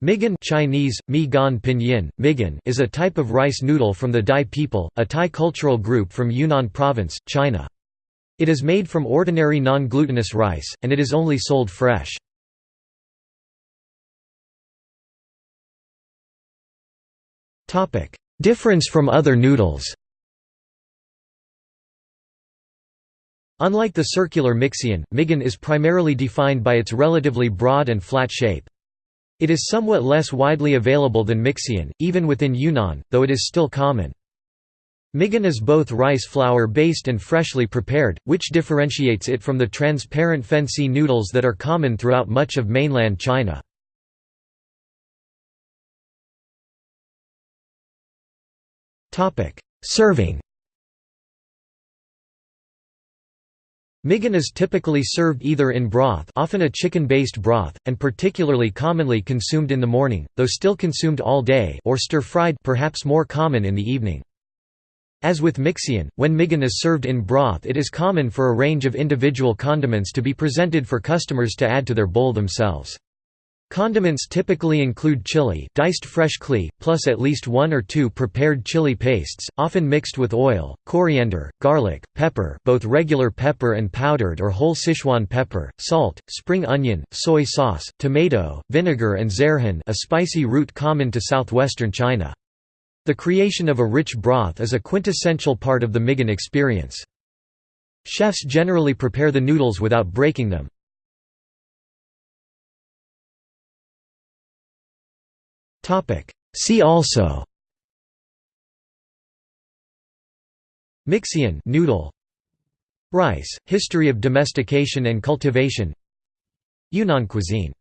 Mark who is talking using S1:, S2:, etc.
S1: Migan Chinese, mi pinyin, migan is a type of rice noodle from the Dai people, a Thai cultural group from Yunnan province, China. It is made from ordinary non-glutinous rice, and it is only sold fresh. Difference from other noodles Unlike the circular mixian, migan is primarily defined by its relatively broad and flat shape. It is somewhat less widely available than mixian, even within Yunnan, though it is still common. Migan is both rice flour based and freshly prepared, which differentiates it from the transparent fensi noodles that are common throughout much of mainland China. Serving Migan is typically served either in broth often a chicken-based broth, and particularly commonly consumed in the morning, though still consumed all day or stir-fried perhaps more common in the evening. As with mixian, when migan is served in broth it is common for a range of individual condiments to be presented for customers to add to their bowl themselves. Condiments typically include chili diced fresh klee, plus at least one or two prepared chili pastes, often mixed with oil, coriander, garlic, pepper both regular pepper and powdered or whole Sichuan pepper, salt, spring onion, soy sauce, tomato, vinegar and zerhan a spicy root common to southwestern China. The creation of a rich broth is a quintessential part of the Migan experience. Chefs generally prepare the noodles without breaking them. See also. Mixian noodle. Rice, history of domestication and cultivation. Yunnan cuisine